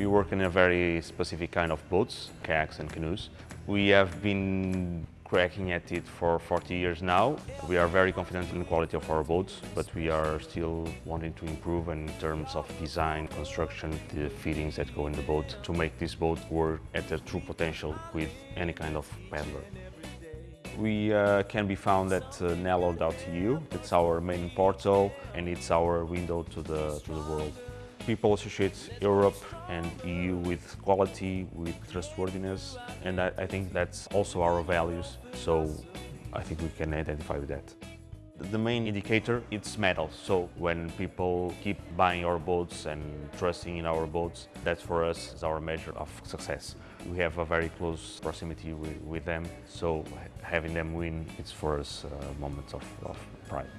We work in a very specific kind of boats, kayaks and canoes. We have been cracking at it for 40 years now. We are very confident in the quality of our boats, but we are still wanting to improve in terms of design, construction, the fittings that go in the boat to make this boat work at their true potential with any kind of paddler. We uh, can be found at uh, Nelo.eu. It's our main portal and it's our window to the, to the world. People associate Europe and EU with quality, with trustworthiness, and I, I think that's also our values, so I think we can identify with that. The main indicator is medals. So when people keep buying our boats and trusting in our boats, that for us is our measure of success. We have a very close proximity with, with them, so having them win, it's for us uh, a moment of, of pride.